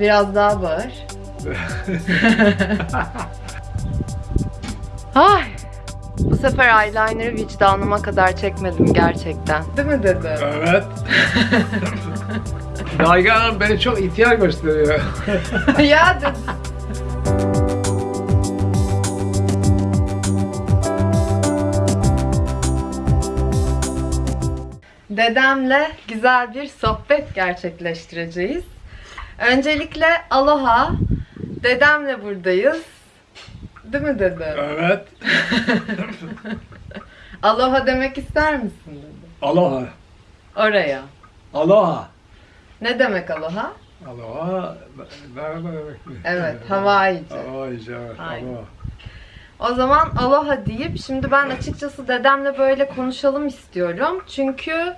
Biraz daha bağır. Ay. Bu sefer eyeliner'ı vicdanıma kadar çekmedim gerçekten. Değil mi dedi? Evet. Nagihan Hanım beni çok ihtiyar gösteriyor. ya dedi. Dedemle güzel bir sohbet gerçekleştireceğiz. Öncelikle aloha. Dedemle buradayız. Değil mi dede? Evet. Aloha demek ister misin dedi. Aloha. Oraya. Aloha. Ne demek aloha? Aloha. Merhaba demek? Evet, Hawaiice. Hawaiice evet. Aynen. Aloha. O zaman aloha deyip şimdi ben açıkçası dedemle böyle konuşalım istiyorum. Çünkü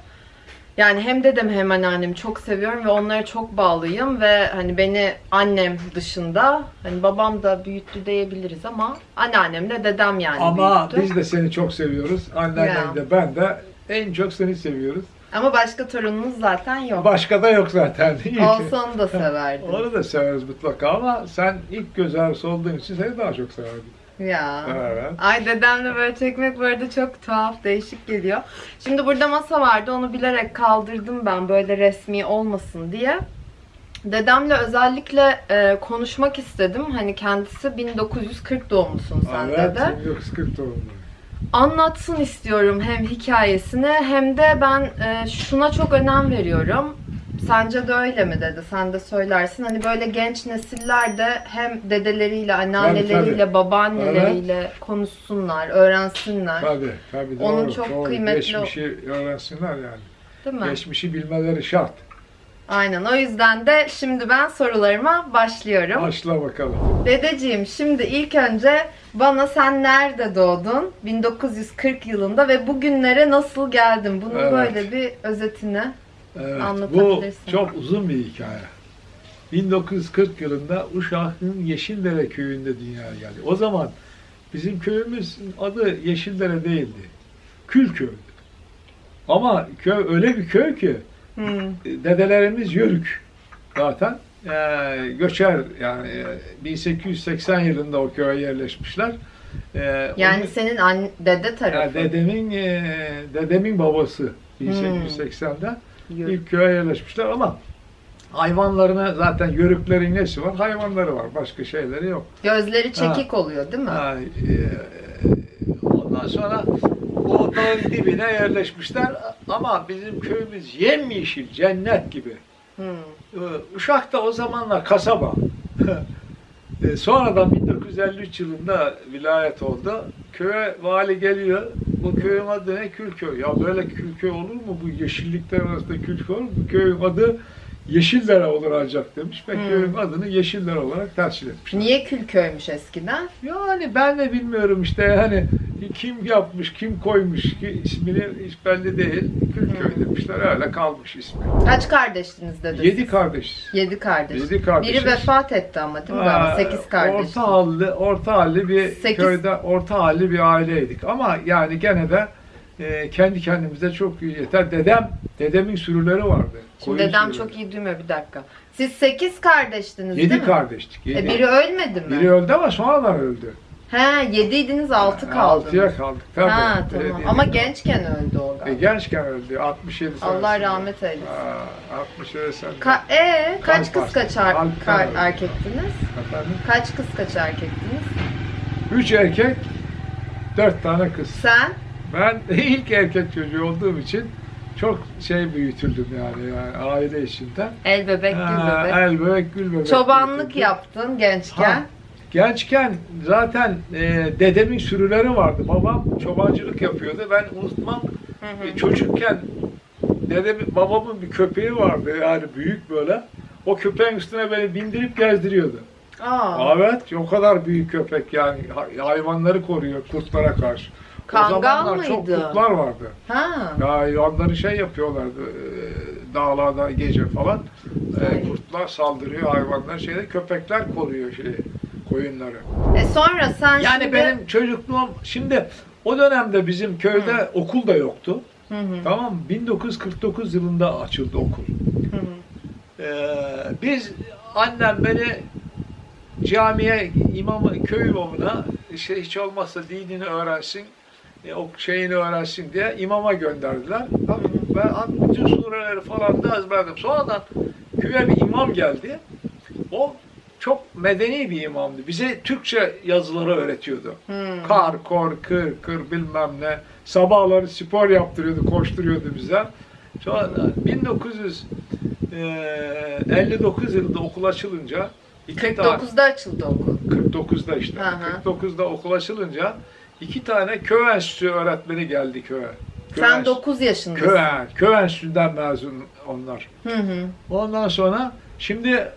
yani hem dedem hem anneannemi çok seviyorum ve onlara çok bağlıyım ve hani beni annem dışında hani babam da büyüttü diyebiliriz ama anneannem de dedem yani Ama büyüttü. biz de seni çok seviyoruz. Annen Ya. de ben de en çok seni seviyoruz. Ama başka torunumuz zaten yok. Başka da yok zaten. İyi ki. Onu da severdim. Onu da severiz mutlaka ama sen ilk göz ağrısı olduğun için seni daha çok severdim. Ya. Evet. Ay dedemle böyle çekmek bu arada çok tuhaf, değişik geliyor. Şimdi burada masa vardı, onu bilerek kaldırdım ben böyle resmi olmasın diye. Dedemle özellikle e, konuşmak istedim. Hani kendisi 1940 doğumlusun sen evet, dede. 1940 doğumlu. Anlatsın istiyorum hem hikayesini hem de ben e, şuna çok önem veriyorum. Sence de öyle mi dedi? Sen de söylersin. Hani böyle genç nesiller de hem dedeleriyle, anneanneleriyle, babaanneleriyle konuşsunlar, öğrensinler. Tabii, tabii. Onun doğru, çok doğru. kıymetli- Geçmişi öğrensinler yani. Değil mi? Geçmişi bilmeleri şart. Aynen. O yüzden de şimdi ben sorularıma başlıyorum. Başla bakalım. Dedeciğim şimdi ilk önce bana sen nerede doğdun? 1940 yılında ve bugünlere nasıl geldin? Bunun Evet. böyle bir özetini. Evet, bu çok uzun bir hikaye. 1940 yılında Uşak'ın Yeşildere köyünde dünyaya geldi. O zaman bizim köyümüzün adı Yeşildere değildi. Külköy'dü. Ama köy öyle bir köy ki Hmm. dedelerimiz yörük zaten. Ee, göçer yani e, 1880 yılında o köye yerleşmişler. Ee, Yani onu- senin anne, dede yani tarafı. dedemin e, dedemin babası 1880'de Yürü. ilk köye yerleşmişler ama hayvanlarına zaten yörüklerin nesi var? Hayvanları var. Başka şeyleri yok. Gözleri çekik oluyor değil mi? Ha, e, ondan sonra o dağın dibine yerleşmişler ama bizim köyümüz yemyeşil, cennet gibi. Hmm. Ee, Uşak da o zamanlar kasaba. Ee, Sonradan 1953 yılında vilayet oldu. Köye vali geliyor. Bu köyün adı ne? Külköy. Ya böyle külköy olur mu? Bu yeşillikler arasında külköy olur mu? Bu köyün adı Yeşildere olur ancak demiş ve Hmm. köyün adını Yeşildere olarak tescil etmiş. Niye Külköy'müş eskiden? Yani ben de bilmiyorum işte hani kim yapmış, kim koymuş ki ismini hiç belli değil. Hmm. demişler öyle kalmış ismi. Kaç kardeştiniz dede? Yedi kardeş. Yedi kardeş. Yedi kardeşiz. Biri vefat etti ama değil mi? Aa, Sekiz kardeş. Orta halli, orta halli bir Sekiz- köyde orta halli bir aileydik. Ama yani gene de e, kendi kendimize çok iyi yeter. Dedem, dedemin sürüleri vardı. Şimdi dedem sürüleri. çok iyi duymuyor bir dakika. Siz sekiz kardeştiniz değil Yedi mi? kardeştik. Yedi. E, biri ölmedi mi? Biri öldü ama sonradan öldü. He yediydiniz altı kaldı. Altıya kaldık. Tabii. Ha tamam. Ama gençken öldü o E, galiba. gençken öldü. 67 Allah senesinde. rahmet eylesin. Aa, 67 senesinde. Ka e kaç kız kaç er- erkektiniz? Efendim? Kaç kız kaç erkektiniz? Üç erkek, dört tane kız. Sen? Ben ilk erkek çocuğu olduğum için çok şey büyütüldüm yani, yani aile içinde. El bebek gül Ha, bebek. El bebek gül bebek. Çobanlık büyütüldüm. yaptın gençken. Ha, Gençken zaten e, dedemin sürüleri vardı. Babam çobancılık yapıyordu. Ben unutmam. Hı hı. E, çocukken dedemin, babamın bir köpeği vardı yani büyük böyle. O köpeğin üstüne beni bindirip gezdiriyordu. Aa, Evet, o kadar büyük köpek yani hay- hayvanları koruyor kurtlara karşı. Kangal o zamanlar çok mıydı? kurtlar vardı. ha. Ya hayvanları şey yapıyorlardı e, dağlarda gece falan. E, kurtlar saldırıyor hayvanlar şeyde köpekler koruyor şeyi koyunları. E sonra sen Yani şimdi... benim çocukluğum şimdi o dönemde bizim köyde okul da yoktu. Hı hı, Tamam mı? 1949 yılında açıldı okul. hı hı. Ee, biz annem beni camiye, imamı, köy imamına işte hiç olmazsa dinini öğrensin, e, o şeyini öğrensin diye imama gönderdiler. Tabii Ben bütün sureleri falan da ezberledim. Sonradan köye bir imam geldi. O çok medeni bir imamdı. Bize Türkçe yazıları öğretiyordu. Hmm. Kar, kor, kır, kır bilmem ne. Sabahları spor yaptırıyordu, koşturuyordu bize. Sonra 1959 yılında okul açılınca iki tane 49'da açıldı okul. 49'da işte. Hı hı. 49'da okul açılınca iki tane köy enstitüsü öğretmeni geldi köye. Köy Sen enstitü- 9 yaşındasın. Köy, köy enstitüsünden mezun onlar. Hı hı. Ondan sonra şimdi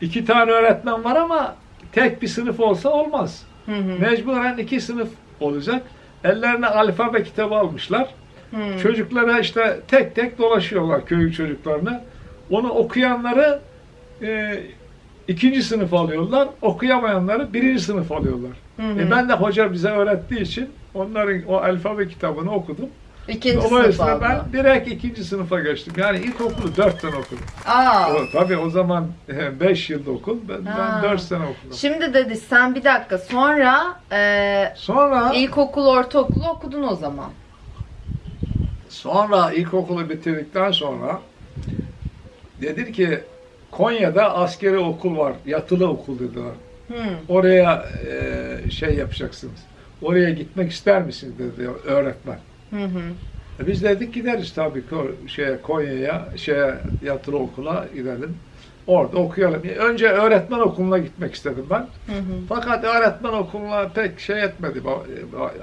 iki tane öğretmen var ama tek bir sınıf olsa olmaz. Hı hı. Mecburen iki sınıf olacak. Ellerine alfabe kitabı almışlar. Hı. Çocuklara işte tek tek dolaşıyorlar köy çocuklarını. Onu okuyanları e, ikinci sınıf alıyorlar. Okuyamayanları birinci sınıf alıyorlar. Hı hı. E ben de hoca bize öğrettiği için onların o alfabe kitabını okudum. İkinci Dolayısıyla aldı. ben direkt ikinci sınıfa geçtim. Yani ilkokulu dört sene okudum. Aa. O, tabii o zaman beş yılda okul. Ben, Ha. ben dört sene okudum. Şimdi dedi sen bir dakika sonra e, Sonra ilkokul, ortaokulu okudun o zaman. Sonra ilkokulu bitirdikten sonra dedi ki Konya'da askeri okul var, yatılı okul dediler. Hı. Oraya e, şey yapacaksınız. Oraya gitmek ister misiniz dedi öğretmen. Hı hı. E biz dedik gideriz tabii şeye Konya'ya, şeye yatılı okula gidelim. Orada okuyalım. Önce öğretmen okuluna gitmek istedim ben. Hı hı. Fakat öğretmen okuluna pek şey etmedi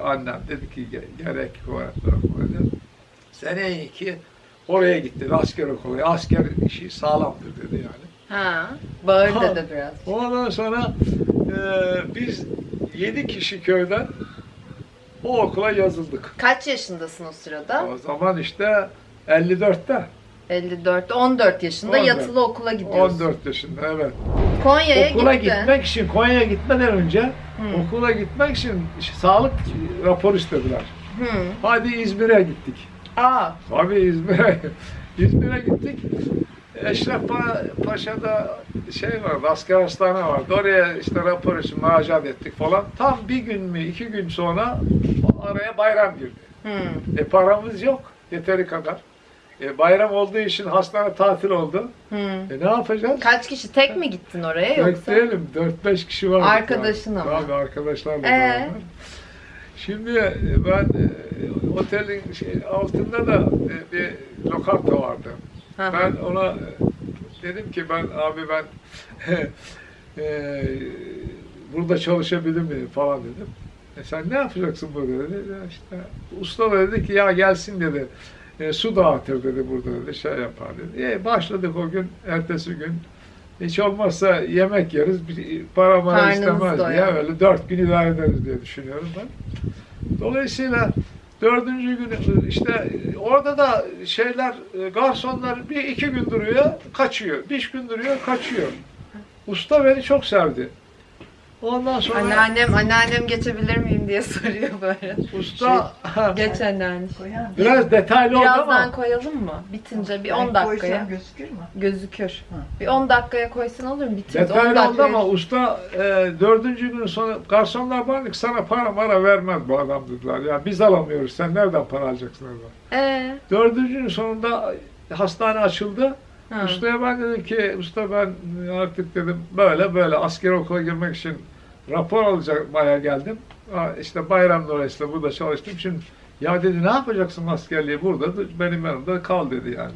annem. Dedi ki "Ge- gerek yok öğretmen okulu dedi. Seneye iki oraya gitti asker okulu. Asker işi sağlamdır dedi yani. Ha. Bağır Ha. dedi biraz. Ondan sonra e, biz yedi kişi köyden o okula yazıldık. Kaç yaşındasın o sırada? O zaman işte 54'te. 54. 14 yaşında 14. yatılı okula gidiyorsun. 14 yaşında evet. Konya'ya okula gittin. gitmek için Konya'ya gitmeden önce Hı. okula gitmek için sağlık raporu istediler. Hı. Hadi İzmir'e gittik. Aa. Tabii İzmir'e İzmir'e gittik. Eşref Pa- Paşa'da şey vardı, asker hastane vardı. Oraya işte rapor için müracaat ettik falan. Tam bir gün mü, iki gün sonra araya bayram girdi. Hı. E paramız yok yeteri kadar. E, bayram olduğu için hastane tatil oldu. Hı. E ne yapacağız? Kaç kişi tek mi gittin oraya yoksa? Bekleyelim. 4-5 kişi var. Arkadaşın ama. Tabii arkadaşlarla Ee? beraber. Şimdi e, ben e, otelin şey, altında da e, bir lokanta vardı. Ben ona e, dedim ki ben abi ben e, burada çalışabilir miyim falan dedim. E sen ne yapacaksın burada dedi. Ya işte usta da dedi ki ya gelsin dedi. E, su dağıtır dedi burada dedi. Şey yapar dedi. E, başladık o gün. Ertesi gün hiç olmazsa yemek yeriz. Bir para mara istemez doyar. öyle dört gün idare ederiz diye düşünüyorum ben. Dolayısıyla dördüncü gün işte orada da şeyler e, garsonlar bir iki gün duruyor kaçıyor. Beş gün duruyor kaçıyor. Usta beni çok sevdi. Ondan sonra Anneannem, anneannem geçebilir miyim diye soruyor böyle. usta Geç anneanne. Biraz detaylı oldu Birazdan ama koyalım mı? Bitince bir Ben 10 dakikaya. koysam gözükür mü? Gözükür. Ha. Bir 10 dakikaya koysan olur mu? Bitince 10 detaylı oldu dakikaya. ama usta e, dördüncü gün sonra garsonlar bana sana para mara vermez bu adam dediler. Ya biz alamıyoruz sen nereden para alacaksın. Ee, Dördüncü gün sonunda hastane açıldı. Ha. Ustaya ben dedim ki usta ben artık dedim böyle böyle asker okula girmek için rapor alacakmaya geldim. Ha, İşte bayram dolayısıyla burada çalıştım. Şimdi ya dedi ne yapacaksın askerliği burada benim yanımda kal dedi yani.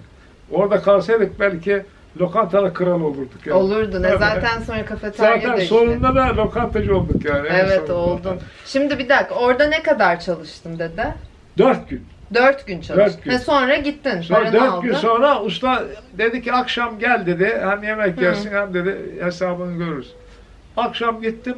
Orada kalsaydık belki lokantada kral olurduk yani. Olurdu ne Evet. zaten sonra kafeterya Zaten işte. sonunda da lokantacı olduk yani. Evet oldun. Şimdi bir dakika orada ne kadar çalıştın dede? Dört gün. Dört gün çalıştın. Dört gün. Ha, sonra gittin. Sonra dört aldın. gün sonra usta dedi ki akşam gel dedi. Hem yemek Hı. yersin hem dedi hesabını görürüz. Akşam gittim.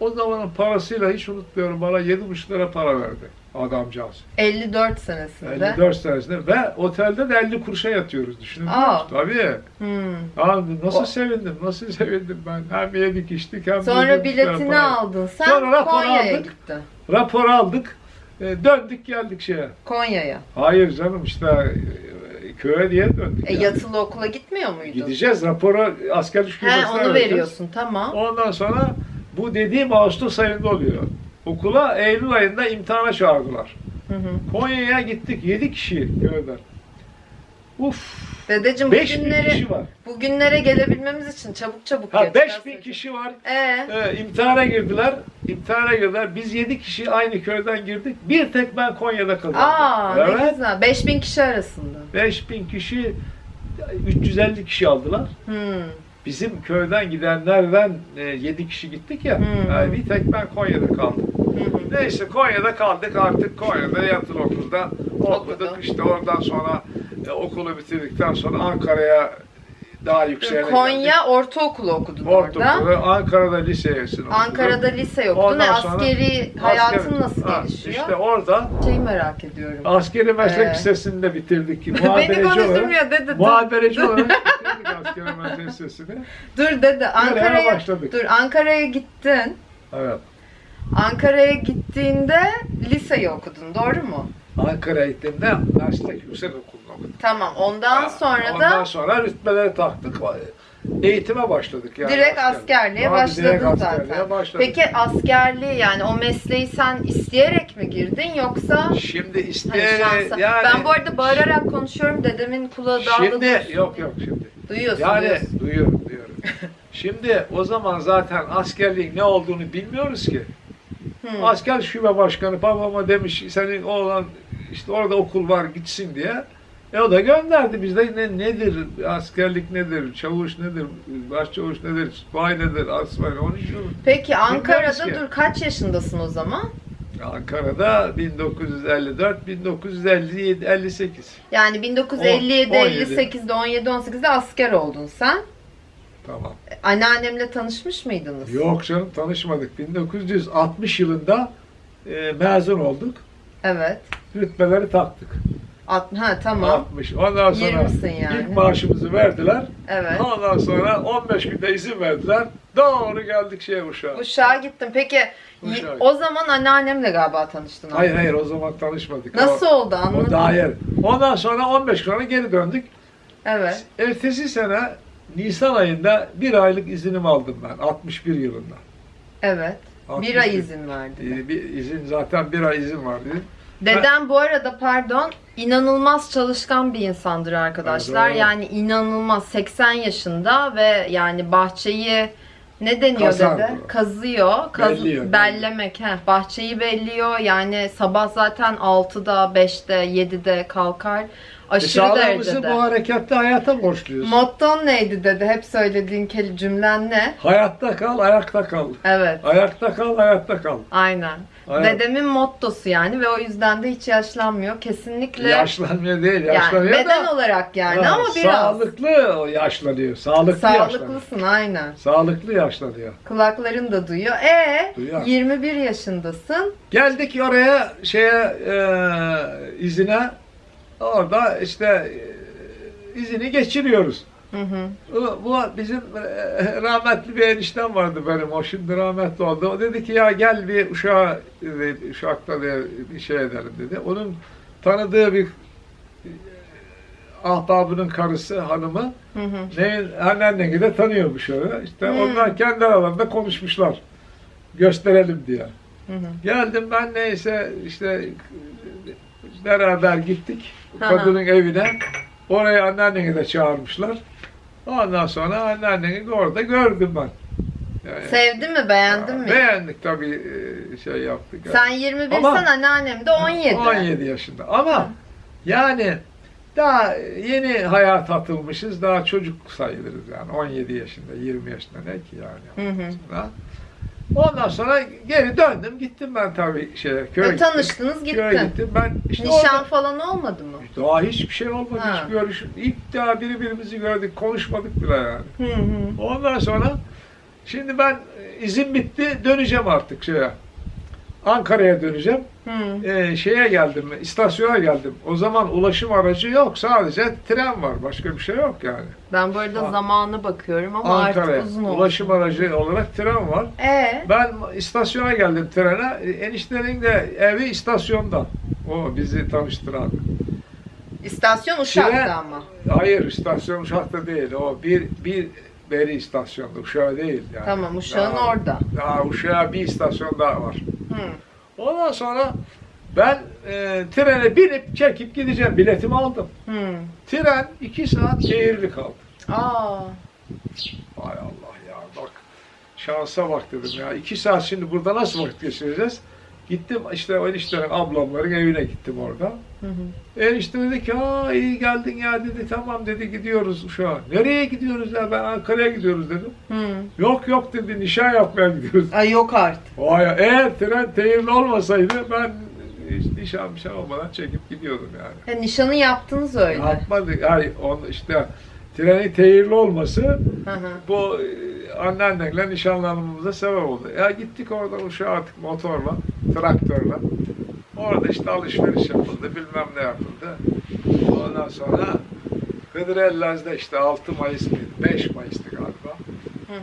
O zamanın parasıyla hiç unutmuyorum bana yedi buçuk lira para verdi adamcağız. 54 senesinde. 54 senesinde ve otelde de 50 kuruşa yatıyoruz düşünün. Tabii. Hmm. Abi nasıl O- sevindim, nasıl sevindim ben. Hem yedik içtik hem Sonra lira biletini aldın. Sen Sonra rapor Konya'ya aldık. gittin. Rapor aldık. E, döndük geldik şeye. Konya'ya. Hayır canım işte e, köye diye döndük. E, yani. yatılı okula gitmiyor muydun? Gideceğiz raporu asker He şubesine onu vereceğiz. veriyorsun tamam. Ondan sonra bu dediğim Ağustos ayında oluyor. Okula Eylül ayında imtihana çağırdılar. Hı hı. Konya'ya gittik 7 kişi köyden. Uf Dedeciğim 5000 bugünlere, kişi var. bugünlere gelebilmemiz için çabuk çabuk Ha geç. 5000 kişi var. Ee, Ee, imtihana girdiler. İmtihana girdiler. Biz 7 kişi aynı köyden girdik. Bir tek ben Konya'da kazandım. aa ne evet. güzel. 5000 kişi arasında. 5000 kişi 350 kişi aldılar. Hmm. Bizim köyden gidenlerden 7 kişi gittik ya. Hmm. Yani bir tek ben Konya'da kaldım. Neyse Konya'da kaldık artık Konya'da yatılı okulda okuduk işte oradan sonra e, okulu bitirdikten sonra Ankara'ya daha yükseğe Konya ortaokulu okudun orada. Ortaokulu, Ankara'da liseyesini okudum. Ankara'da lise okudun. Ondan E, sonra askeri hayatın Asker- nasıl Ha, gelişiyor? İşte orada Şeyi merak ediyorum. askeri meslek Ee. lisesini de bitirdik. Beni Muhabereci olarak, konuşturmuyor. Dur, muhabereci olarak bitirdik askeri meslek lisesini. dur dede. Ankara'ya başladık. Dur Ankara'ya gittin. Evet. Ankara'ya gittiğinde liseyi okudun. Doğru mu? Ankara'ya gittiğimde meslek yüksek okuluna okudum. Tamam. Ondan sonra Ondan da sonra rütbeleri taktık. Eğitime başladık yani. direkt asker. askerliğe Abi direkt başladın askerliğe zaten. başladık. Peki askerliği yani o mesleği sen isteyerek mi girdin yoksa Şimdi Hani isteyerek şansa. yani ben bu arada bağırarak konuşuyorum. Dedemin kulağı dağda Şimdi yok yok şimdi. Duyuyorsun, Yani duyuyorsun. duyuyorum duyuyorum. Şimdi o zaman zaten askerliğin ne olduğunu bilmiyoruz ki. Hı. Asker şube başkanı babama demiş senin oğlan işte orada okul var gitsin diye. E o da gönderdi. Biz de ne, nedir, askerlik nedir, çavuş nedir, başçavuş nedir, bay nedir, asbay onu şu. Peki Ankara'da dur kaç yaşındasın o zaman? Ankara'da 1954, 1957, 58. Yani 1957 On- 17. 58'de 17 18'de asker oldun sen. Tamam. Anneannemle tanışmış mıydınız? Yok canım tanışmadık. 1960 yılında e, mezun olduk. Evet. Rütbeleri taktık. At, ha tamam. 60. Ondan sonra yani. ilk maaşımızı verdiler. Evet. Ondan sonra 15 günde izin verdiler. Doğru geldik şeye Uşak'a. Uşağa gittim. Peki Uşağa. o zaman anneannemle galiba tanıştın. Hayır ama. hayır o zaman tanışmadık. Nasıl O, oldu o anladın? daha yer. Ondan sonra 15 gün sonra geri döndük. Evet. Ertesi sene Nisan ayında bir aylık izinimi aldım ben 61 yılında. Evet. Bir 61. ay izin verdi. Ee, Bir izin zaten bir ay izin vardı. Dedem bu arada pardon inanılmaz çalışkan bir insandır arkadaşlar. Evet, yani inanılmaz 80 yaşında ve yani bahçeyi ne deniyor Kazar dede? bu. Kazıyor. Kaz, Belliyor, bellemek. He, bahçeyi belliyor. Yani sabah zaten 6'da, 5'te, 7'de kalkar. E, Aşırı sağlığımızı derecede. bu hareketli hayata borçluyuz. Motton neydi dede? Hep söylediğin kel- cümlen ne? Hayatta kal, ayakta kal. Evet. Ayakta kal, hayatta kal. Aynen. Ayak- Dedemin mottosu yani ve o yüzden de hiç yaşlanmıyor. Kesinlikle. Yaşlanmıyor değil, yani yaşlanıyor beden da. olarak yani Ha, ama biraz. Sağlıklı yaşlanıyor. Sağlıklı, yaşlanıyor. Sağlıklısın aynen. Sağlıklı yaşlanıyor. Kulakların da duyuyor. E Duyuyor. 21 yaşındasın. Geldik oraya şeye e, izine. Orada işte e, izini geçiriyoruz. Hı hı. Bu, bu bizim e, rahmetli bir eniştem vardı benim. O şimdi rahmetli oldu. O dedi ki ya gel bir uşağa uşakta bir şey edelim dedi. Onun tanıdığı bir e, ahbabının karısı hanımı Hı hı. neyin anneanneni de tanıyormuş öyle. İşte Hmm. onlar kendi aralarında konuşmuşlar. Gösterelim diye. Hı hı. Geldim ben neyse işte beraber gittik kadının evine. Oraya anneanneni de çağırmışlar. Ondan sonra anneanneni de orada gördüm ben. Yani, Sevdin mi? Beğendin mi? Beğendik tabii e, şey yaptık. Sen 21 Ama- sen anneannem de 17. 17 yaşında. Ama yani daha yeni hayat atılmışız. Daha çocuk sayılırız yani. 17 yaşında, 20 yaşında ne ki yani. Hı hı. Ha? Ondan sonra geri döndüm. Gittim ben tabii şeye köye gittim. tanıştınız Köye gittin. gittim. Ben işte Nişan orada- falan olmadı mı? daha hiçbir şey olmadı. Ha. Hiç görüş. İlk daha birbirimizi gördük. Konuşmadık bile yani. Hı hı. Ondan sonra şimdi ben e, izin bitti. Döneceğim artık şeye. Ankara'ya döneceğim. Hı. Ee, şeye geldim, istasyona geldim. O zaman ulaşım aracı yok. Sadece tren var. Başka bir şey yok yani. Ben bu arada zamanı bakıyorum ama artık uzun oldu. Ulaşım aracı olarak tren var. E Ben istasyona geldim trene. Eniştenin de evi istasyonda. O bizi tanıştıran. İstasyon Uşak'ta Tren- ama. Hayır istasyon Uşak'ta değil. O bir bir beri istasyonda Uşak değil yani. Tamam Uşak'ın Daha- orada. Daha Uşak'a bir istasyon daha var. Hı. Ondan sonra ben e, trene binip çekip gideceğim. Biletimi aldım. Hı. Tren iki saat şehirli kaldı. Aa. Hay Allah ya bak. Şansa bak dedim ya. iki saat şimdi burada nasıl vakit geçireceğiz? Gittim işte o eniştenin ablamların evine gittim orada. Hı hı. Enişte dedi ki aa iyi geldin ya dedi tamam dedi gidiyoruz şu an. Nereye gidiyoruz ya ben Ankara'ya gidiyoruz dedim. Hı. Yok yok dedi nişan yapmaya gidiyoruz. Ay yok artık. Vay eğer tren teyirli olmasaydı ben hiç nişan nişan olmadan çekip gidiyordum yani. Ha, nişanı yaptınız öyle. Yapmadık. Yani on işte trenin teyirli olması Hı hı. bu anneannenle nişanlanmamıza sebep oldu. Ya gittik orada uşağa artık motorla, traktörle. Orada işte alışveriş yapıldı, bilmem ne yapıldı. Ondan sonra Hıdrellez'de işte 6 Mayıs mıydı? 5 Mayıs'tı.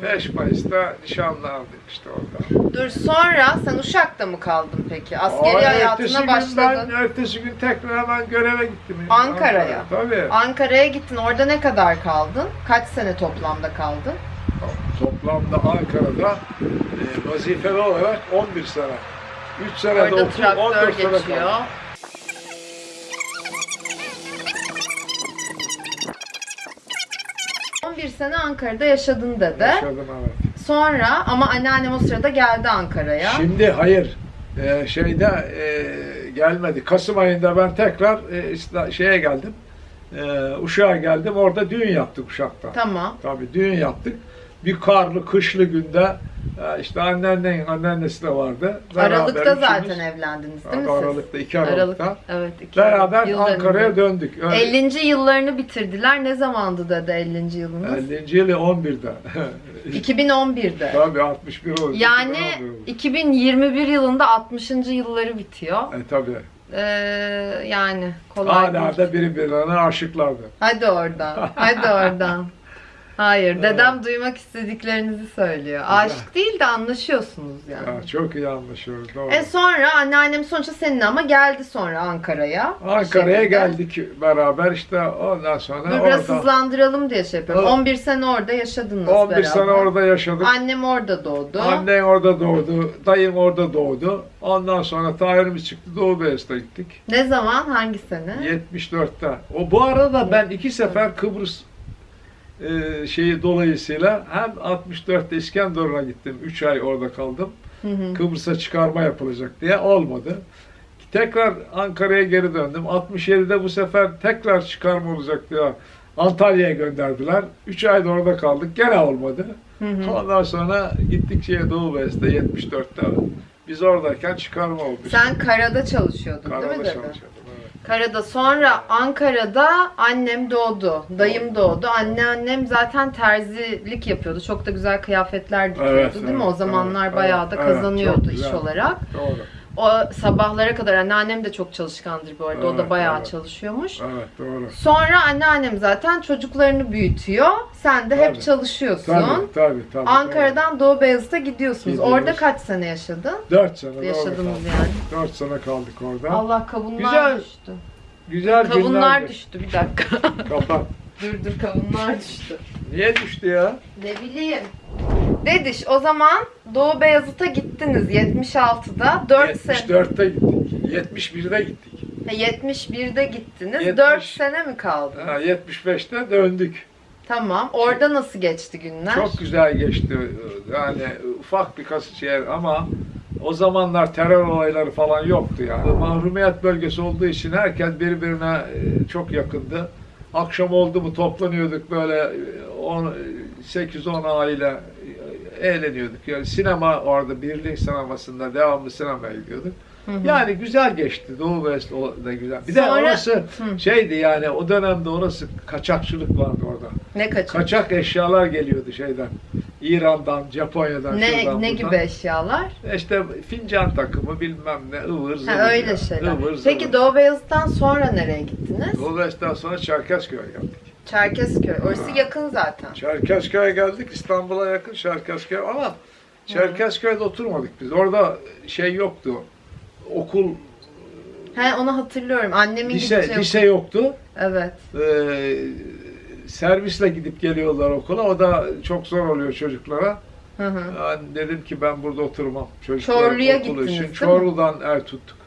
5 Mayıs'ta nişanlandık işte orada. Dur sonra sen Uşak'ta mı kaldın peki? Askeri Aa, hayatına başladın. Ben, ertesi gün tekrar hemen göreve gittim. Ankara'ya. Tabii. Ankara'ya gittin. Orada ne kadar kaldın? Kaç sene toplamda kaldın? Toplamda Ankara'da e, vazifeli olarak 11 sene. 3 sene de okul, traktör 14 sene kaldım. ...11 sene Ankara'da yaşadın dedi. Yaşadım evet. Sonra ama anneannem o sırada geldi Ankara'ya. Şimdi hayır. e, şeyde e, gelmedi. Kasım ayında ben tekrar e, şeye geldim. E, Uşak'a geldim. Orada düğün yaptık Uşak'ta. Tamam. Tabii düğün yaptık. Bir karlı, kışlı günde işte anneannenin anneannesi de vardı. Beraber Aralık'ta üçümüz- zaten evlendiniz değil mi? Aralık'ta, 2 Aralık. Aralık'ta. Evet. iki Beraber Ankara'ya döndük. Öyle. 50. yıllarını bitirdiler. Ne zamandı dedi 50. yılınız? 50. yılı 11'de. 2011'de. tabii 61 oldu. Yani 2011 oldu. 2021 yılında 60. yılları bitiyor. E tabii. Ee, yani kolay Hala da birbirlerine aşıklardı. Hadi oradan. Hadi oradan. Hayır, dedem duymak istediklerinizi söylüyor. Aşık değil de anlaşıyorsunuz yani. Ya, çok iyi anlaşıyoruz. Doğru. E sonra anneannem sonuçta senin ama geldi sonra Ankara'ya. Ankara'ya Şekilde. geldik beraber işte ondan sonra Dur biraz hızlandıralım diye şey yapıyorum. Evet. 11 sene orada yaşadınız 11 beraber. sene orada yaşadık. Annem orada doğdu. Annen orada doğdu, dayım orada doğdu. Ondan sonra Tahir'imiz çıktı, Doğu Beyazıt'a gittik. Ne zaman? Hangi sene? 74'te. O bu arada ben iki sefer Kıbrıs e, şeyi dolayısıyla hem 64'te İskenderun'a gittim. 3 ay orada kaldım. Kıbrıs'a çıkarma yapılacak diye olmadı. Tekrar Ankara'ya geri döndüm. 67'de bu sefer tekrar çıkarma olacak diye Antalya'ya gönderdiler. 3 ay da orada kaldık. Gene olmadı. Hı hı. Ondan sonra gittik şeye Doğu Beyazıt'ta 74'te. Biz oradayken çıkarma oldu. Sen karada çalışıyordun Karada değil mi dede? çalışıyordum. Karada. Sonra Ankara'da annem doğdu. Dayım doğdu. Anneannem zaten terzilik yapıyordu. Çok da güzel kıyafetler dikiyordu Evet, değil mi? evet, O zamanlar evet, bayağı da evet, kazanıyordu çok iş güzel. olarak. Doğru. O sabahlara kadar anneannem de çok çalışkandır bu arada. o da Evet, bayağı evet. çalışıyormuş. Evet doğru. Sonra anneannem zaten çocuklarını büyütüyor. Sen de hep Tabii. çalışıyorsun. Tabii tabii tabii. Ankara'dan Doğu Beyazıt'a gidiyorsunuz. Gidiyoruz. Orada kaç sene yaşadın? 4 sene Yaşadınız yani. 4 sene kaldık orada. Allah kavunlar Güzel düştü. Güzel Kavunlar günlerdi. düştü bir dakika. Kapat. dur dur kavunlar düştü. Niye düştü ya? Ne bileyim. Dediş o zaman Doğu Beyazıt'a gittiniz 76'da 4 sene. 74'te gittik. 71'de gittik. Ha, 71'de gittiniz. 70. 4 sene mi kaldı? Ha, 75'te döndük. Tamam. Orada nasıl geçti günler? Çok güzel geçti. Yani ufak bir kas şey ama o zamanlar terör olayları falan yoktu yani. Mahrumiyet bölgesi olduğu için herkes birbirine e, çok yakındı. Akşam oldu mu toplanıyorduk böyle e, 10 8-10 aile e, eğleniyorduk. Yani sinema orada birlik sinemasında devamlı sinemaya gidiyorduk. Hı hı. Yani güzel geçti. Doğu West o da güzel. Bir de Sonra- orası Hı. şeydi yani o dönemde orası kaçakçılık vardı orada. ne kaçın? Kaçak eşyalar geliyordu şeyden. İran'dan, Japonya'dan, Ne şuradan, ne buradan. gibi eşyalar? İşte fincan takımı bilmem ne ıvır zıvır. Ha, öyle ya. şeyler. Ivır zıvır. Peki Doğu Beyazıt'tan sonra nereye gittiniz? Doğu West'ten sonra Çerkezköy'e geldik. Çerkezköy. Orası yakın zaten. Çerkezköy'e geldik. İstanbul'a yakın Çerkezköy ama Çerkezköy'de oturmadık biz. Orada şey yoktu. Okul, He onu hatırlıyorum. Annemin lise, gideceği lise yoktu. Evet. Ee, servisle gidip geliyorlar okula. O da çok zor oluyor çocuklara. Hı hı. Yani dedim ki ben burada oturmam. Çocukların Çorlu'ya okulu gittiniz, için. değil mi? Çorlu'dan ev tuttuk.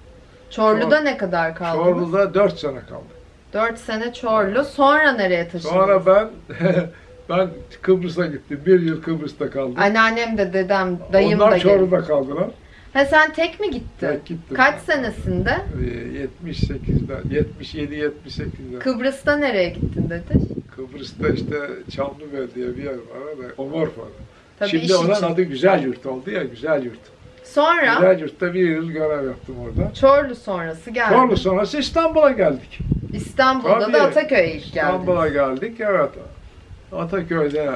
Çorlu'da ne kadar kaldınız? Çorlu'da 4 sene kaldım. 4 sene Çorlu. Sonra nereye taşındınız? Sonra ben ben Kıbrıs'a gittim. Bir yıl Kıbrıs'ta kaldım. Anneannem de dedem, dayım Onlar da geldi. Çorlu'da kaldılar. Ha sen tek mi gittin? Tek gittim. Kaç senesinde? Ee, 78'de, 77 78'de. Kıbrıs'ta nereye gittin dedi. Kıbrıs'ta işte Çamlıbel diye bir yer var da Omorfa'da. Tabii Şimdi onun için. adı Güzel Yurt oldu ya Güzel Yurt. Sonra Güzel Yurt'ta bir yıl görev yaptım orada. Çorlu sonrası geldi. Çorlu sonrası İstanbul'a geldik. İstanbul'da Tabii. da Ataköy'e ilk geldiniz. İstanbul'a geldik evet. Ataköy'de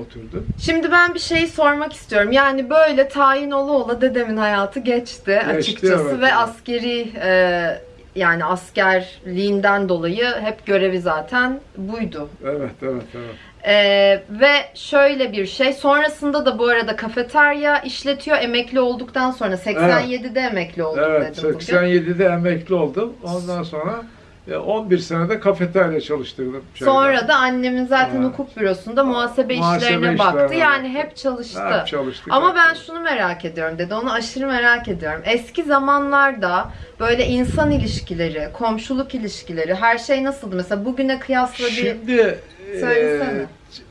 oturduk. Şimdi ben bir şey sormak istiyorum. Yani böyle tayin ola ola dedemin hayatı geçti, açıkçası evet, ve evet. askeri e, yani askerliğinden dolayı hep görevi zaten buydu. Evet evet evet. E, ve şöyle bir şey sonrasında da bu arada kafeterya işletiyor emekli olduktan sonra 87'de emekli olduk Evet dedim bugün. 87'de emekli oldum. Ondan sonra 11 senede kafeterya çalıştırdım. şeyde. Sonra da annemin zaten Ha. hukuk bürosunda muhasebe, Muhasebe işlerine baktı. işlerine Yani baktı. hep çalıştı. Hep çalıştık. Ama hep ben şunu merak ediyorum dedi. Onu aşırı merak ediyorum. Eski zamanlarda böyle insan ilişkileri, komşuluk ilişkileri, her şey nasıldı? Mesela bugüne kıyasla bir... Şimdi Söylesene.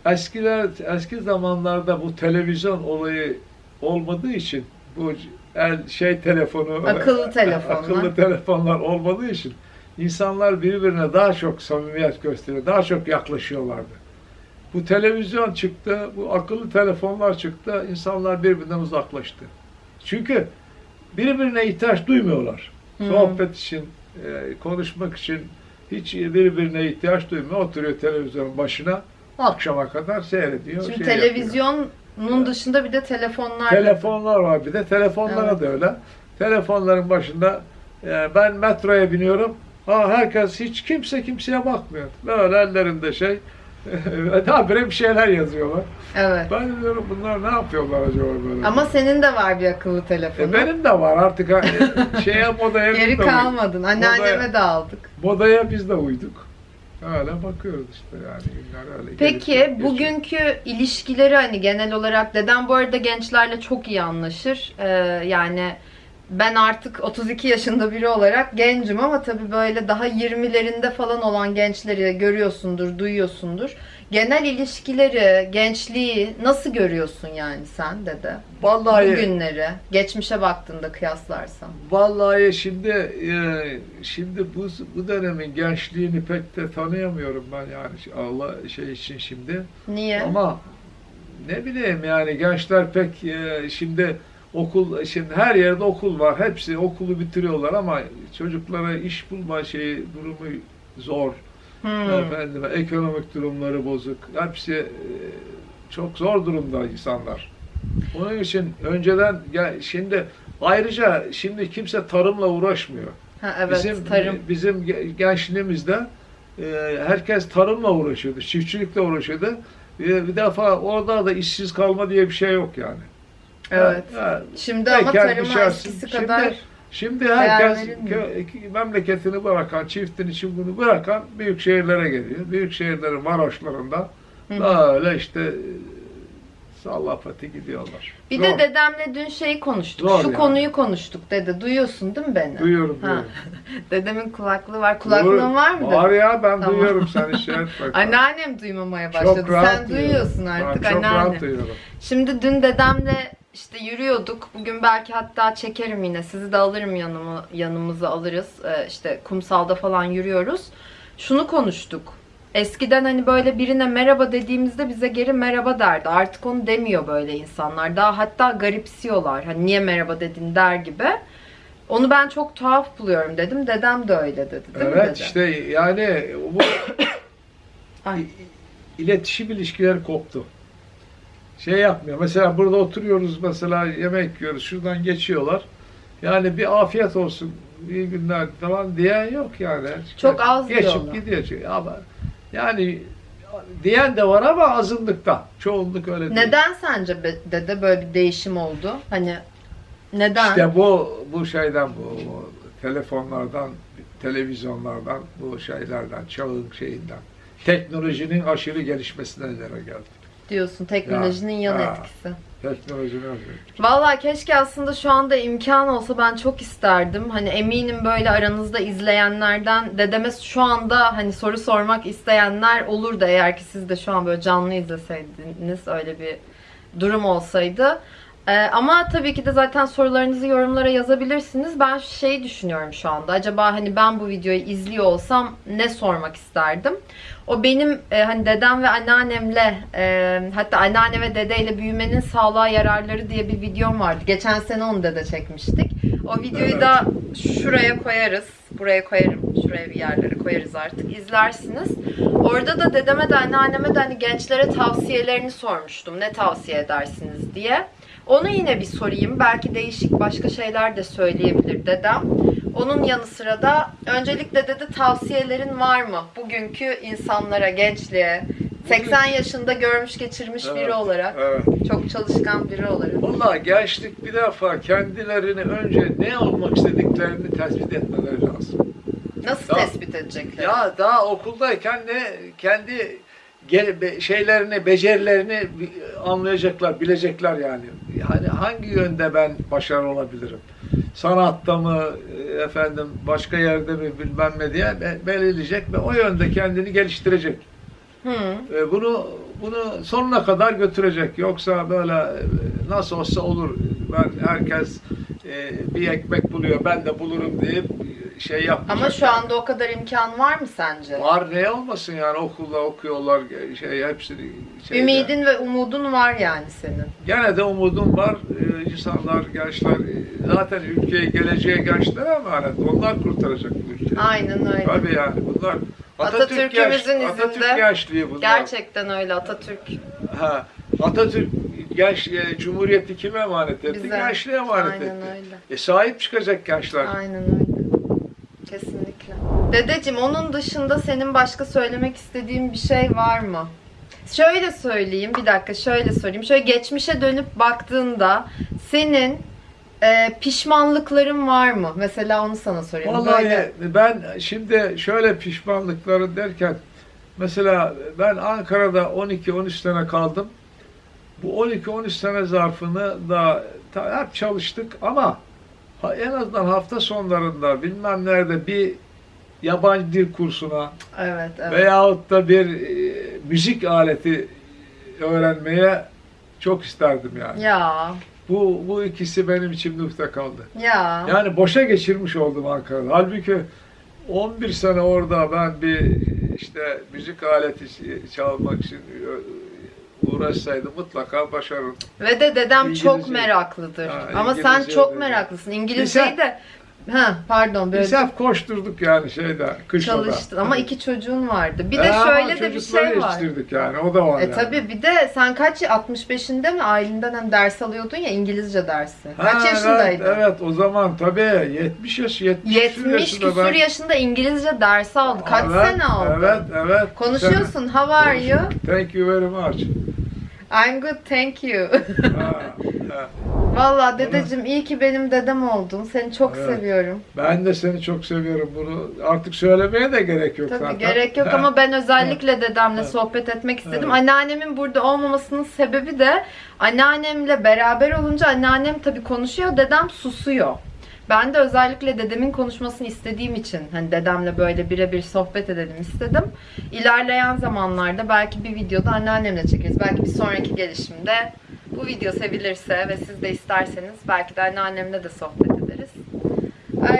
e, eskiler eski zamanlarda bu televizyon olayı olmadığı için bu el şey telefonu Akıllı telefonlar. akıllı telefonlar olmadığı için insanlar birbirine daha çok samimiyet gösteriyor, daha çok yaklaşıyorlardı. Bu televizyon çıktı, bu akıllı telefonlar çıktı, insanlar birbirinden uzaklaştı. Çünkü birbirine ihtiyaç duymuyorlar. Hı. Sohbet için, e, konuşmak için hiç birbirine ihtiyaç duymuyor. Oturuyor televizyonun başına, akşama kadar seyrediyor. Şimdi şey televizyonun dışında bir de telefonlar. yapıyor. Telefonlar var bir de, telefonlara Evet. da öyle. Telefonların başında e, ben metroya biniyorum, ha herkes hiç kimse kimseye bakmıyor. Böyle ellerinde şey, habire bir şeyler yazıyorlar. Evet. Ben diyorum bunlar ne yapıyorlar acaba böyle? Ama senin de var bir akıllı telefonun. E, benim de var artık e, şeye modaya Geri kalmadın. Anneanneme Modaya- de aldık. Modaya biz de uyduk. Öyle bakıyoruz işte yani günler öyle. Peki geçiyor. bugünkü ilişkileri hani genel olarak dedem bu arada gençlerle çok iyi anlaşır. Ee, yani ben artık 32 yaşında biri olarak gencim ama tabii böyle daha 20'lerinde falan olan gençleri görüyorsundur, duyuyorsundur. Genel ilişkileri, gençliği nasıl görüyorsun yani sen dede? Vallahi Bugünleri, geçmişe baktığında kıyaslarsan. Vallahi şimdi e, şimdi bu bu dönemin gençliğini pek de tanıyamıyorum ben yani Allah şey için şimdi. Niye? Ama ne bileyim yani gençler pek e, şimdi okul şimdi her yerde okul var. Hepsi okulu bitiriyorlar ama çocuklara iş bulma şeyi durumu zor. Hmm. Efendim ekonomik durumları bozuk. Hepsi e, çok zor durumda insanlar. Onun için önceden ya şimdi ayrıca şimdi kimse tarımla uğraşmıyor. Ha, evet, bizim tarım. bizim ge- gençliğimizde e, herkes tarımla uğraşıyordu, çiftçilikle uğraşıyordu. Bir, bir defa orada da işsiz kalma diye bir şey yok yani. Evet. Ha, Şimdi ama tarıma eskisi Şimdi- kadar Şimdi herkes kö- memleketini bırakan, çiftin için bunu bırakan büyük şehirlere geliyor. Büyük şehirlerin varoşlarında böyle işte e, sallapati gidiyorlar. Bir Zor. de dedemle dün şeyi konuştuk. Zor Şu yani. konuyu konuştuk dede. Duyuyorsun değil mi beni? Duyuyorum. Dedemin kulaklığı var. Kulaklığın var mı? Var ya ben Tamam. duyuyorum seni şey. Anneannem duymamaya Çok başladı. rahat Sen duyuyorum. duyuyorsun artık Ben çok anneanne. rahat duyuyorum. Şimdi dün dedemle işte yürüyorduk. Bugün belki hatta çekerim yine. Sizi de alırım yanıma, yanımıza alırız. Ee, işte kumsalda falan yürüyoruz. Şunu konuştuk. Eskiden hani böyle birine merhaba dediğimizde bize geri merhaba derdi. Artık onu demiyor böyle insanlar. Daha hatta garipsiyorlar. Hani niye merhaba dedin der gibi. Onu ben çok tuhaf buluyorum dedim. Dedem de öyle dedi. Değil mi Evet dede? işte yani bu Ay. iletişim ilişkileri koptu. Şey yapmıyor. Mesela burada oturuyoruz mesela yemek yiyoruz. Şuradan geçiyorlar. Yani bir afiyet olsun, iyi günler falan diyen yok yani. Çok az Geçip diyorlar. gidiyor. çünkü. Ama yani diyen de var ama azınlıkta. Çoğunluk öyle değil. Neden sence be- dede böyle bir değişim oldu? Hani neden? İşte bu bu şeyden bu, bu telefonlardan televizyonlardan, bu şeylerden, çağın şeyinden. Teknolojinin aşırı gelişmesine neden geldi. Diyorsun teknolojinin yan ha. etkisi. Teknolojinin aşırı. Vallahi keşke aslında şu anda imkan olsa ben çok isterdim. Hani eminim böyle aranızda izleyenlerden dedeme şu anda hani soru sormak isteyenler olur da eğer ki siz de şu an böyle canlı izleseydiniz öyle bir durum olsaydı. Ee, ama tabii ki de zaten sorularınızı yorumlara yazabilirsiniz. Ben şey düşünüyorum şu anda. Acaba hani ben bu videoyu izliyor olsam ne sormak isterdim? O benim e, hani dedem ve anneannemle e, hatta anneanne ve dedeyle büyümenin sağlığa yararları diye bir videom vardı. Geçen sene onu dede çekmiştik. O videoyu Evet. da şuraya koyarız. Buraya koyarım. Şuraya bir yerlere koyarız artık. İzlersiniz. Orada da dedeme de anneanneme de hani gençlere tavsiyelerini sormuştum. Ne tavsiye edersiniz diye. Onu yine bir sorayım. Belki değişik başka şeyler de söyleyebilir dedem. Onun yanı sıra da öncelikle dede tavsiyelerin var mı? Bugünkü insanlara, gençliğe, 80 yaşında görmüş geçirmiş biri Evet, olarak, Evet. çok çalışkan biri olarak. Vallahi gençlik bir defa kendilerini önce ne olmak istediklerini tespit etmeleri lazım. Nasıl Ya- tespit edecekler? Ya daha okuldayken ne kendi şeylerini, becerilerini anlayacaklar, bilecekler yani. Yani hangi yönde ben başarılı olabilirim? Sanatta mı, e, efendim başka yerde mi bilmem ne diye be- belirleyecek ve o yönde kendini geliştirecek. Hı. E, Bunu bunu sonuna kadar götürecek. Yoksa böyle e, nasıl olsa olur. Ben herkes e, bir ekmek buluyor, ben de bulurum deyip şey yapmayacak. Ama şu anda o kadar imkan var mı sence? Var ne olmasın yani okulda okuyorlar şey hepsini şeyde. Ümidin ve umudun var yani senin. Gene de umudum var. Ee, insanlar, gençler e, zaten ülkeyi geleceğe gençlere emanet. Onlar kurtaracak bu ülkeyi. Aynen öyle. Tabii yani bunlar Atatürk Atatürk'ümüzün genç- izinde. Atatürk gençliği bunlar. Gerçekten öyle Atatürk. Ha, Atatürk genç e, Cumhuriyeti kime emanet etti? Bize. Gençliğe emanet Aynen etti. öyle. E sahip çıkacak gençler. Aynen öyle. Kesinlikle. Dedeciğim onun dışında senin başka söylemek istediğin bir şey var mı? Şöyle söyleyeyim bir dakika şöyle söyleyeyim. Şöyle geçmişe dönüp baktığında senin e, pişmanlıkların var mı? Mesela onu sana sorayım. Vallahi Böyle- ben şimdi şöyle pişmanlıkları derken mesela ben Ankara'da 12-13 sene kaldım. Bu 12-13 sene zarfını da hep çalıştık ama en azından hafta sonlarında bilmem nerede bir yabancı dil kursuna Evet, evet. veyahut da bir e, müzik aleti öğrenmeye çok isterdim yani. Ya, Bu bu ikisi benim içimde ukde kaldı. ya. Yani boşa geçirmiş oldum Ankara'da. Halbuki 11 sene orada ben bir işte müzik aleti çalmak için uğraşsaydım mutlaka başarırdım. Ve de dedem çok İngilizce. meraklıdır. Ha, Ama sen İngilizce çok meraklısın. İngilizceyi de Ha, pardon böyle Biz hep koşturduk yani şeyde, kışlada. çalıştın ama iki çocuğun vardı. Bir de Ee, ama şöyle de bir çocukları şey var. yetiştirdik yani, o da var E yani. tabi bir de sen kaç 65'inde mi ailenden hem ders alıyordun ya İngilizce dersi. Kaç Ha, yaşındaydın? Evet, evet, o zaman tabii 70 yaş, 70, 70 yaşında küsur ben- yaşında İngilizce dersi aldı. Kaç Evet, sene aldı? Evet, evet. Konuşuyorsun. How are you? Thank you very much. I'm good, thank you. Ha, ha. Vallahi dedeciğim iyi ki benim dedem oldun. Seni çok Evet. seviyorum. Ben de seni çok seviyorum. Bunu artık söylemeye de gerek yok Tabii zaten. gerek yok ama ben özellikle dedemle Evet. sohbet etmek istedim. Evet. Anneannemin burada olmamasının sebebi de anneannemle beraber olunca anneannem tabii konuşuyor, dedem susuyor. Ben de özellikle dedemin konuşmasını istediğim için hani dedemle böyle birebir sohbet edelim istedim. İlerleyen zamanlarda belki bir videoda anneannemle çekeriz. Belki bir sonraki gelişimde bu video sevilirse ve siz de isterseniz belki de anneannemle de sohbet ederiz.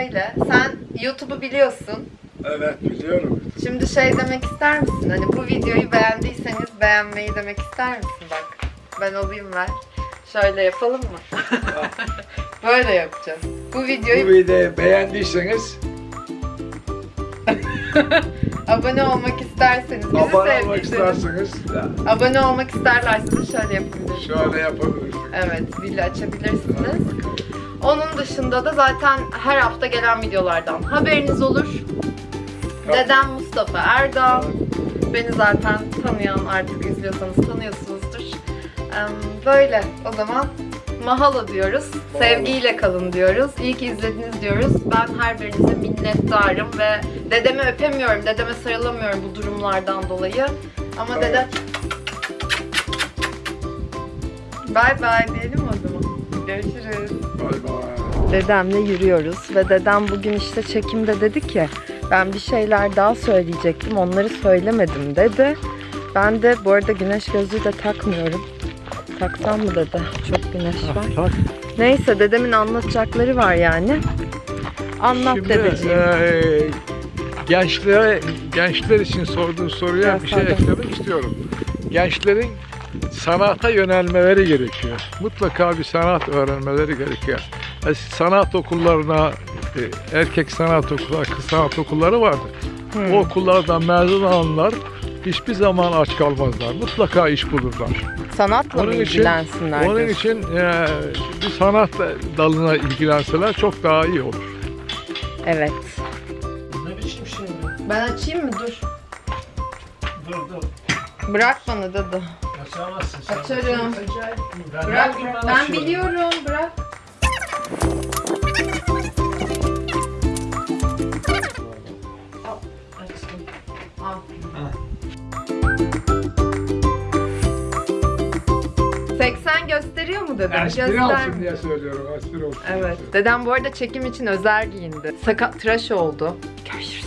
Öyle. Sen YouTube'u biliyorsun. Evet biliyorum. Şimdi şey demek ister misin? Hani bu videoyu beğendiyseniz beğenmeyi demek ister misin? Bak ben alayım ver. Şöyle yapalım mı? Böyle yapacağız. Bu Bu videoyu videoyu beğendiyseniz abone olmak isterseniz, bizi abone olmak sevdiyseniz, isterseniz abone olmak isterlerse de şöyle yapabilirsiniz. şöyle yapabilirsiniz. Evet, zili açabilirsiniz. Onun dışında da zaten her hafta gelen videolardan haberiniz olur. Dedem Mustafa Erdal. Beni zaten tanıyan artık izliyorsanız tanıyorsunuzdur. Em, Böyle o zaman mahalo diyoruz. Sevgiyle kalın diyoruz. İyi ki izlediniz diyoruz. Ben her birinize minnettarım ve dedemi öpemiyorum, dedeme sarılamıyorum bu durumlardan dolayı. Ama Evet. dede... Bay bay diyelim o zaman. Görüşürüz. Bay bay. Dedemle yürüyoruz ve dedem bugün işte çekimde dedi ki ben bir şeyler daha söyleyecektim onları söylemedim dedi. Ben de bu arada güneş gözlüğü de takmıyorum. Taksam mı dede? Çok güneş var. Tak. Neyse dedemin anlatacakları var yani. Anlat Şimdi dedeciğim. eee, gençlere, gençler için sorduğun soruya Biraz bir şey eklemek istiyorum. Gençlerin sanata yönelmeleri gerekiyor. Mutlaka bir sanat öğrenmeleri gerekiyor. E, Sanat okullarına, e, erkek sanat okulları, kız sanat okulları vardır. Hmm. O okullardan mezun olanlar hiçbir zaman aç kalmazlar. Mutlaka iş bulurlar. Sanatla mı Onun için- ilgilensinler? Onun diyorsun? için e, bir sanat dalına ilgilenseler çok daha iyi olur. Evet. Ne biçim şimdi? Ben açayım mı? Dur. Dur dur. Bırak bana dede. Açamazsın sen. Açarım. Ben, Bırak. gün Ben biliyorum. Bırak. Al, Açtım. Al. 80 gösteriyor mu dedem? Espri Göster- olsun diye söylüyorum. Espri olsun. diye Evet. söylüyorum. Dedem bu arada çekim için özel giyindi. Sakat tıraş oldu. Görüşürüz.